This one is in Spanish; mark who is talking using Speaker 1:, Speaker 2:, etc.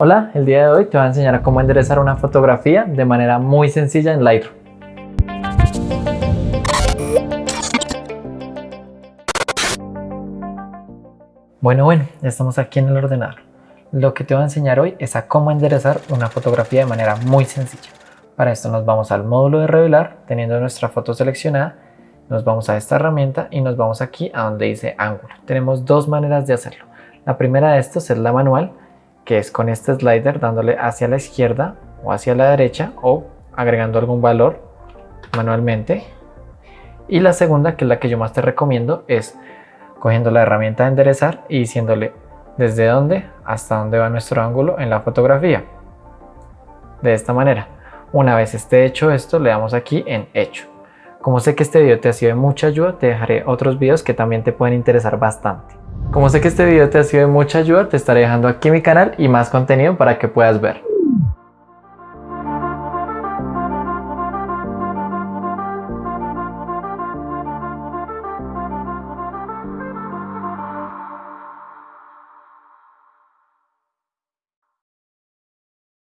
Speaker 1: Hola, el día de hoy te voy a enseñar a cómo enderezar una fotografía de manera muy sencilla en Lightroom. Bueno, bueno, ya estamos aquí en el ordenador. Lo que te voy a enseñar hoy es a cómo enderezar una fotografía de manera muy sencilla. Para esto nos vamos al módulo de revelar, teniendo nuestra foto seleccionada, nos vamos a esta herramienta y nos vamos aquí a donde dice ángulo. Tenemos dos maneras de hacerlo. La primera de estos es la manual, que es con este slider dándole hacia la izquierda o hacia la derecha o agregando algún valor manualmente. Y la segunda, que es la que yo más te recomiendo, es cogiendo la herramienta de enderezar y diciéndole desde dónde hasta dónde va nuestro ángulo en la fotografía. De esta manera. Una vez esté hecho esto, le damos aquí en hecho. Como sé que este video te ha sido de mucha ayuda, te dejaré otros videos que también te pueden interesar bastante. Como sé que este video te ha sido de mucha ayuda, te estaré dejando aquí mi canal y más contenido para que puedas ver.